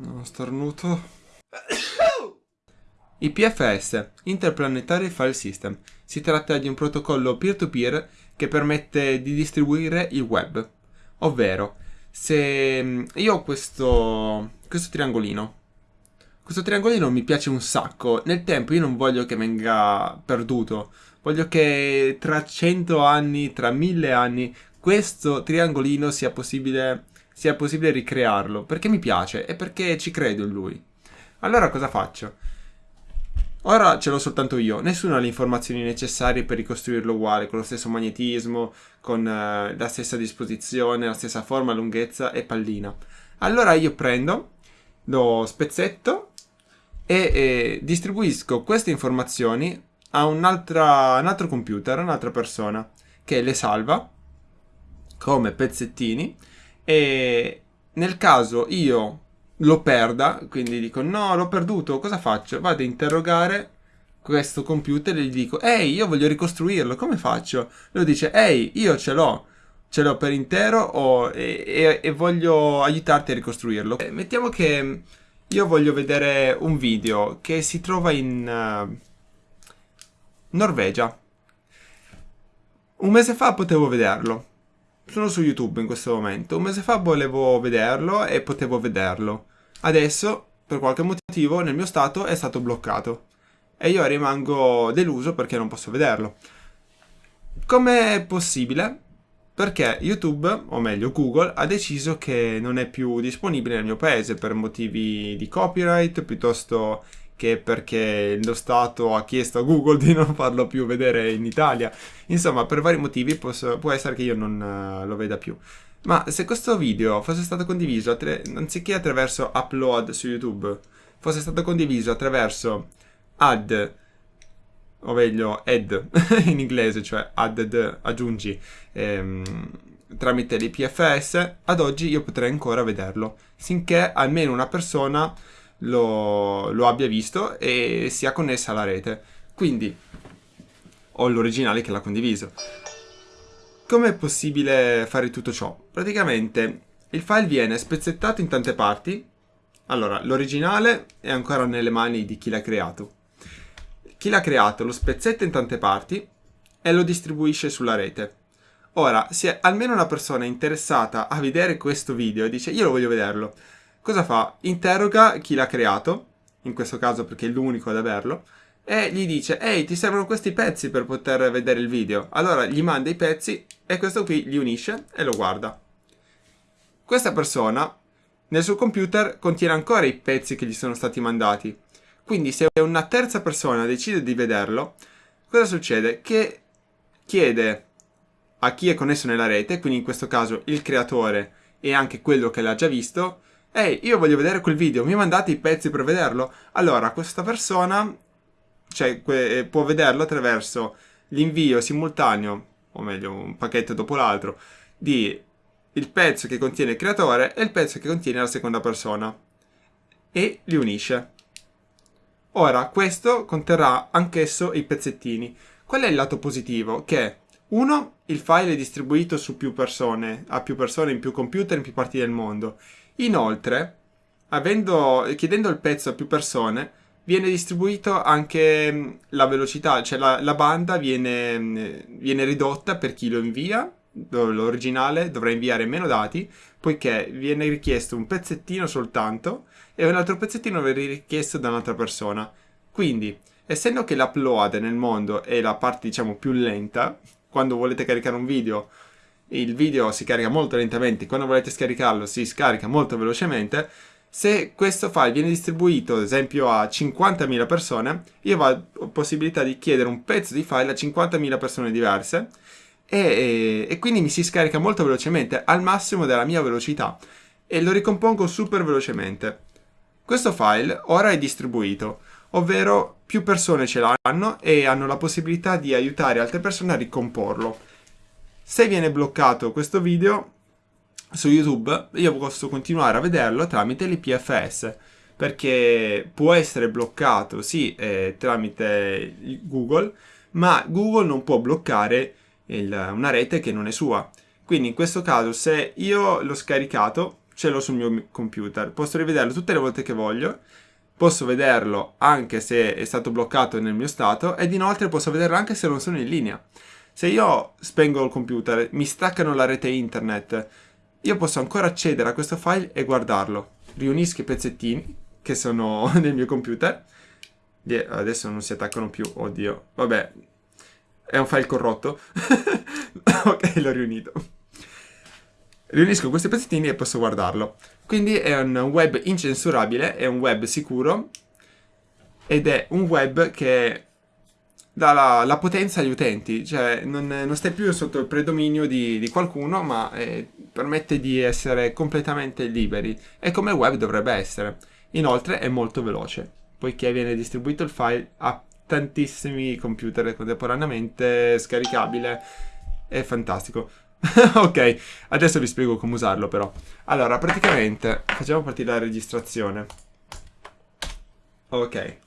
Non starnuto. IPFS, Interplanetary File System. Si tratta di un protocollo peer-to-peer che permette di distribuire il web. Ovvero, se mm, io ho questo, questo triangolino, questo triangolino mi piace un sacco, nel tempo io non voglio che venga perduto, voglio che tra cento anni, tra mille anni, questo triangolino sia possibile, sia possibile ricrearlo, perché mi piace e perché ci credo in lui. Allora cosa faccio? Ora ce l'ho soltanto io, nessuno ha le informazioni necessarie per ricostruirlo uguale, con lo stesso magnetismo, con uh, la stessa disposizione, la stessa forma, lunghezza e pallina. Allora io prendo, lo spezzetto e, e distribuisco queste informazioni a un, un altro computer, un'altra persona, che le salva come pezzettini e nel caso io lo perda, quindi dico no, l'ho perduto, cosa faccio? Vado a interrogare questo computer e gli dico ehi, io voglio ricostruirlo, come faccio? Lui dice ehi, io ce l'ho, ce l'ho per intero o, e, e, e, voglio aiutarti a ricostruirlo. Eh, mettiamo che io voglio vedere un video che si trova in uh, Norvegia. Un mese fa potevo vederlo. Sono su YouTube in questo momento. Un mese fa volevo vederlo e potevo vederlo. Adesso, per qualche motivo, nel mio stato è stato bloccato. E io rimango deluso perché non posso vederlo. Com'è possibile? Perché YouTube, o meglio Google, ha deciso che non è più disponibile nel mio paese per motivi di copyright piuttosto che perché lo Stato ha chiesto a Google di non farlo più vedere in Italia. Insomma, per vari motivi posso, può essere che io non uh, lo veda più. Ma se questo video fosse stato condiviso, anziché attraverso upload su YouTube, fosse stato condiviso attraverso add, o meglio add in inglese, cioè added, aggiungi, ehm, tramite l'IPFS, ad oggi io potrei ancora vederlo, finché almeno una persona lo, lo abbia visto e sia connessa alla rete. Quindi ho l'originale che l'ha condiviso. Come è possibile fare tutto ciò? Praticamente il file viene spezzettato in tante parti. Allora, l'originale è ancora nelle mani di chi l'ha creato. Chi l'ha creato lo spezzetta in tante parti e lo distribuisce sulla rete. Ora, se almeno una persona è interessata a vedere questo video e dice io lo voglio vederlo, cosa fa? Interroga chi l'ha creato, in questo caso perché è l'unico ad averlo, e gli dice ehi ti servono questi pezzi per poter vedere il video. Allora gli manda i pezzi e questo qui li unisce e lo guarda. Questa persona nel suo computer contiene ancora i pezzi che gli sono stati mandati. Quindi se una terza persona decide di vederlo, cosa succede? Che chiede a chi è connesso nella rete, quindi in questo caso il creatore e anche quello che l'ha già visto, Ehi, io voglio vedere quel video, mi mandate i pezzi per vederlo? Allora, questa persona cioè, può vederlo attraverso l'invio simultaneo, o meglio, un pacchetto dopo l'altro, di il pezzo che contiene il creatore e il pezzo che contiene la seconda persona. E li unisce. Ora, questo conterrà anch'esso i pezzettini. Qual è il lato positivo? Che, uno, il file è distribuito su più persone, a più persone, in più computer, in più parti del mondo. Inoltre, avendo, chiedendo il pezzo a più persone, viene distribuito anche mm, la velocità, cioè la, la banda viene, mm, viene, ridotta per chi lo invia, l'originale dovrà inviare meno dati, poiché viene richiesto un pezzettino soltanto e un altro pezzettino viene richiesto da un'altra persona. Quindi, essendo che l'upload nel mondo è la parte diciamo più lenta, quando volete caricare un video il video si carica molto lentamente, quando volete scaricarlo si scarica molto velocemente, se questo file viene distribuito ad esempio a 50.000 persone, io ho possibilità di chiedere un pezzo di file a 50.000 persone diverse e, e, e, quindi mi si scarica molto velocemente, al massimo della mia velocità e lo ricompongo super velocemente. Questo file ora è distribuito, ovvero più persone ce l'hanno e hanno la possibilità di aiutare altre persone a ricomporlo. Se viene bloccato questo video su YouTube, io posso continuare a vederlo tramite l'IPFS, perché può essere bloccato, sì, eh, tramite Google, ma Google non può bloccare il, una rete che non è sua. Quindi in questo caso se io l'ho scaricato, ce l'ho sul mio computer. Posso rivederlo tutte le volte che voglio. Posso vederlo anche se è stato bloccato nel mio stato ed inoltre posso vederlo anche se non sono in linea. Se io spengo il computer, mi staccano la rete internet, io posso ancora accedere a questo file e guardarlo. Riunisco i pezzettini che sono nel mio computer. Adesso non si attaccano più, oddio. Vabbè, è un file corrotto. ok, l'ho riunito. Riunisco questi pezzettini e posso guardarlo. Quindi è un web incensurabile, è un web sicuro ed è un web che dà la, la potenza agli utenti, cioè non, non, stai più sotto il predominio di, di qualcuno, ma eh, permette di essere completamente liberi. E come web dovrebbe essere. Inoltre è molto veloce, poiché viene distribuito il file a tantissimi computer contemporaneamente, scaricabile, è fantastico. ok, adesso vi spiego come usarlo però. Allora, praticamente, facciamo partire la registrazione. Ok.